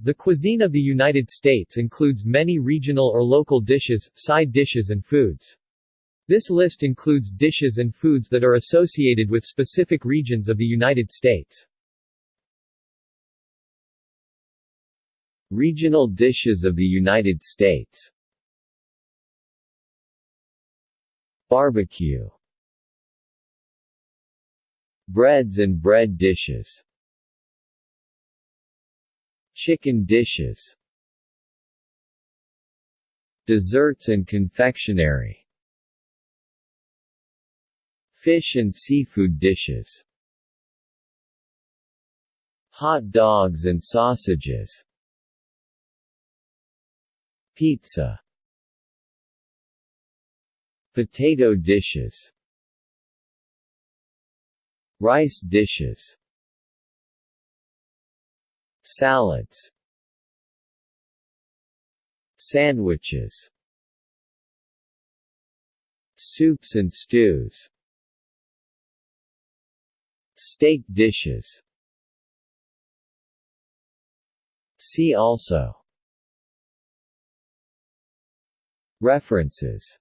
The cuisine of the United States includes many regional or local dishes, side dishes and foods. This list includes dishes and foods that are associated with specific regions of the United States. Regional dishes of the United States Barbecue Breads and bread dishes Chicken dishes Desserts and confectionery Fish and seafood dishes Hot dogs and sausages Pizza Potato dishes Rice dishes Salads Sandwiches Soups and stews Steak dishes. See also. References